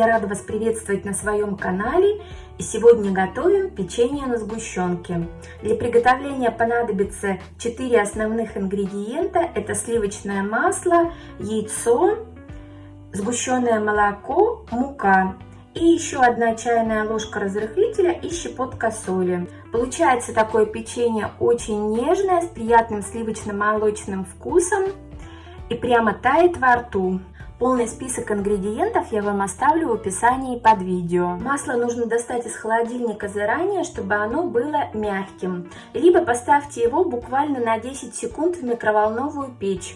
Я рада вас приветствовать на своем канале. И сегодня готовим печенье на сгущенке. Для приготовления понадобится 4 основных ингредиента. Это сливочное масло, яйцо, сгущенное молоко, мука и еще одна чайная ложка разрыхлителя и щепотка соли. Получается такое печенье очень нежное, с приятным сливочно-молочным вкусом и прямо тает во рту. Полный список ингредиентов я вам оставлю в описании под видео. Масло нужно достать из холодильника заранее, чтобы оно было мягким. Либо поставьте его буквально на 10 секунд в микроволновую печь.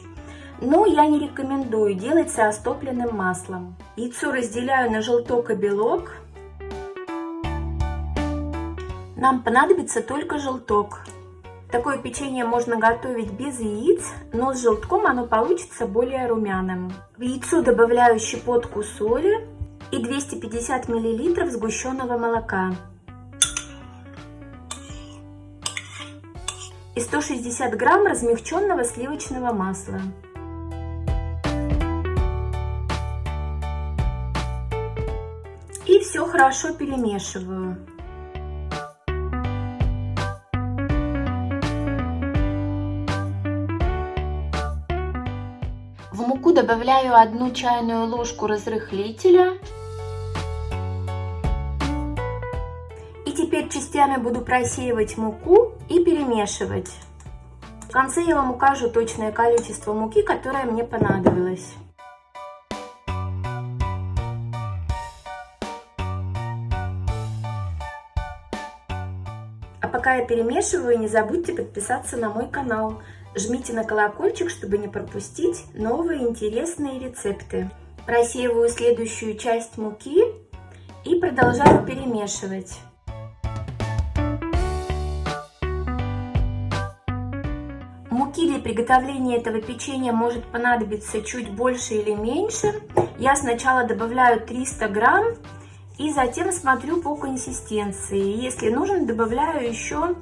Но я не рекомендую делать с растопленным маслом. Яйцо разделяю на желток и белок. Нам понадобится только желток. Такое печенье можно готовить без яиц, но с желтком оно получится более румяным. В яйцо добавляю щепотку соли и 250 мл сгущенного молока. И 160 грамм размягченного сливочного масла. И все хорошо перемешиваю. Муку добавляю одну чайную ложку разрыхлителя. И теперь частями буду просеивать муку и перемешивать. В конце я вам укажу точное количество муки, которое мне понадобилось. А пока я перемешиваю, не забудьте подписаться на мой канал. Жмите на колокольчик, чтобы не пропустить новые интересные рецепты. Просеиваю следующую часть муки и продолжаю перемешивать. Муки для приготовления этого печенья может понадобиться чуть больше или меньше. Я сначала добавляю 300 грамм и затем смотрю по консистенции. Если нужно, добавляю еще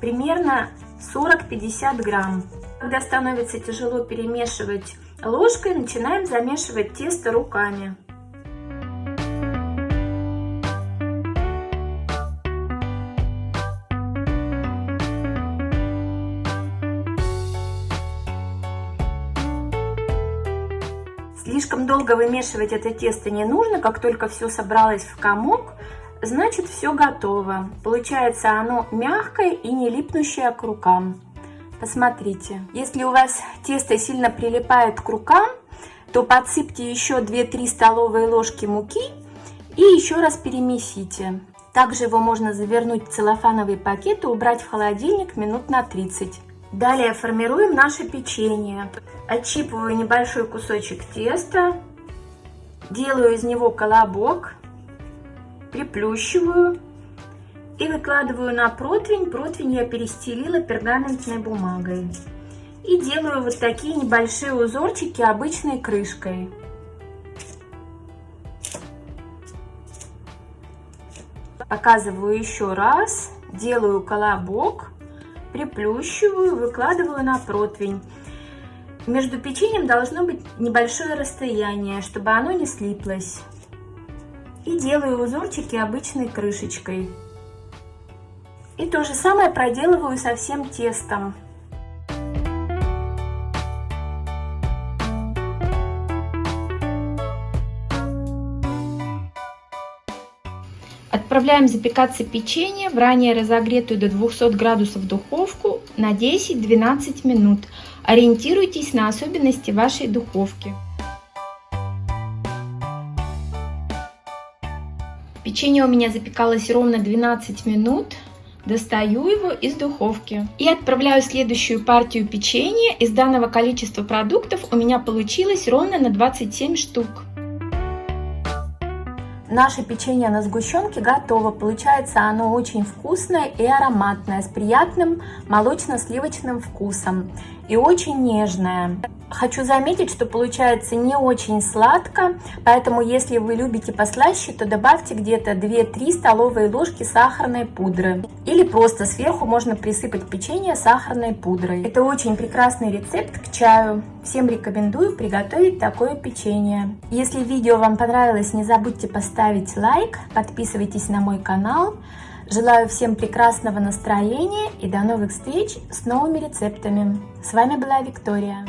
примерно 40-50 грамм. Когда становится тяжело перемешивать ложкой, начинаем замешивать тесто руками. Слишком долго вымешивать это тесто не нужно, как только все собралось в комок, значит все готово. Получается оно мягкое и не липнущее к рукам. Посмотрите, если у вас тесто сильно прилипает к рукам, то подсыпьте еще 2-3 столовые ложки муки и еще раз перемесите. Также его можно завернуть в целлофановый пакет и убрать в холодильник минут на 30. Далее формируем наше печенье. Отщипываю небольшой кусочек теста, делаю из него колобок приплющиваю и выкладываю на противень. Противень я перестелила пергаментной бумагой. И делаю вот такие небольшие узорчики обычной крышкой. Показываю еще раз. Делаю колобок, приплющиваю, выкладываю на противень. Между печеньем должно быть небольшое расстояние, чтобы оно не слиплось и делаю узорчики обычной крышечкой. И то же самое проделываю со всем тестом. Отправляем запекаться печенье в ранее разогретую до 200 градусов духовку на 10-12 минут. Ориентируйтесь на особенности вашей духовки. Печенье у меня запекалось ровно 12 минут. Достаю его из духовки и отправляю следующую партию печенья. Из данного количества продуктов у меня получилось ровно на 27 штук. Наше печенье на сгущенке готово. Получается оно очень вкусное и ароматное, с приятным молочно-сливочным вкусом. И очень нежная. Хочу заметить, что получается не очень сладко, поэтому если вы любите послаще, то добавьте где-то 2-3 столовые ложки сахарной пудры. Или просто сверху можно присыпать печенье сахарной пудрой. Это очень прекрасный рецепт к чаю. Всем рекомендую приготовить такое печенье. Если видео вам понравилось, не забудьте поставить лайк, подписывайтесь на мой канал. Желаю всем прекрасного настроения и до новых встреч с новыми рецептами. С вами была Виктория.